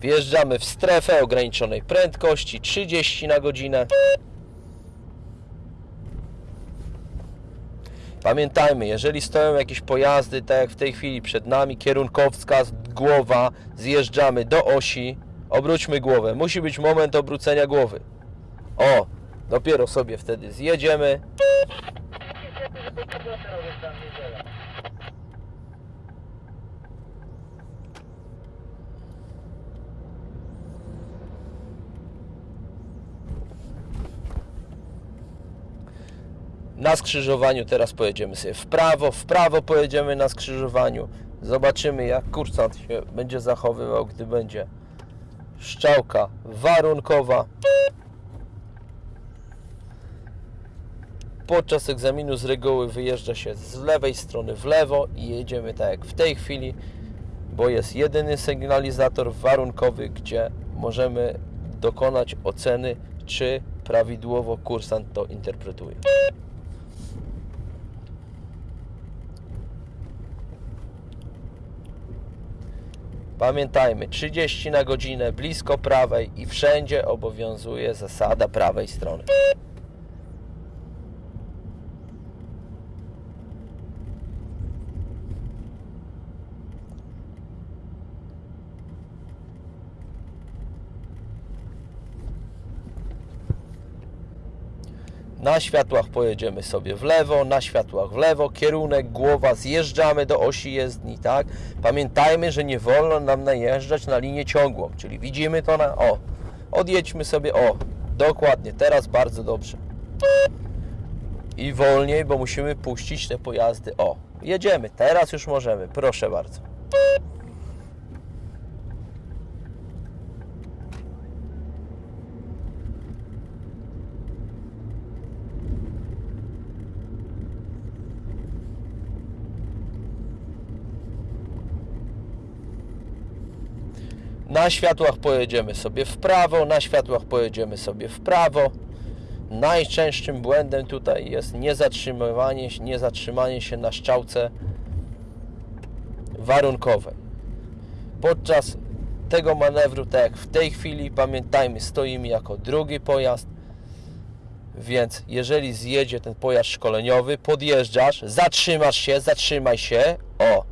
Wjeżdżamy w strefę ograniczonej prędkości 30 na godzinę. Pamiętajmy, jeżeli stoją jakieś pojazdy, tak jak w tej chwili przed nami, kierunkowskaz, głowa, zjeżdżamy do osi, obróćmy głowę. Musi być moment obrócenia głowy. O, dopiero sobie wtedy zjedziemy. Na skrzyżowaniu teraz pojedziemy sobie w prawo, w prawo pojedziemy na skrzyżowaniu. Zobaczymy jak kursant się będzie zachowywał, gdy będzie szczałka warunkowa. Podczas egzaminu z reguły wyjeżdża się z lewej strony w lewo i jedziemy tak jak w tej chwili, bo jest jedyny sygnalizator warunkowy, gdzie możemy dokonać oceny, czy prawidłowo kursant to interpretuje. Pamiętajmy, 30 na godzinę blisko prawej i wszędzie obowiązuje zasada prawej strony. Na światłach pojedziemy sobie w lewo, na światłach w lewo, kierunek, głowa, zjeżdżamy do osi jezdni, tak? Pamiętajmy, że nie wolno nam najeżdżać na linię ciągłą, czyli widzimy to na, o, odjedźmy sobie, o, dokładnie, teraz bardzo dobrze. I wolniej, bo musimy puścić te pojazdy, o, jedziemy, teraz już możemy, proszę bardzo. Na światłach pojedziemy sobie w prawo, na światłach pojedziemy sobie w prawo. Najczęstszym błędem tutaj jest niezatrzymywanie, niezatrzymanie się na szczałce warunkowej. Podczas tego manewru, tak jak w tej chwili, pamiętajmy, stoimy jako drugi pojazd, więc jeżeli zjedzie ten pojazd szkoleniowy, podjeżdżasz, zatrzymasz się, zatrzymaj się, o,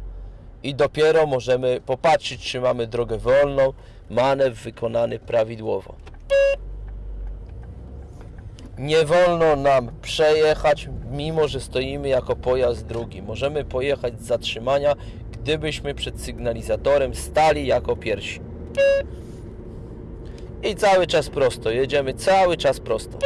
i dopiero możemy popatrzeć, czy mamy drogę wolną, manewr wykonany prawidłowo. Nie wolno nam przejechać, mimo że stoimy jako pojazd drugi. Możemy pojechać z zatrzymania, gdybyśmy przed sygnalizatorem stali jako pierwsi. I cały czas prosto, jedziemy cały czas prosto.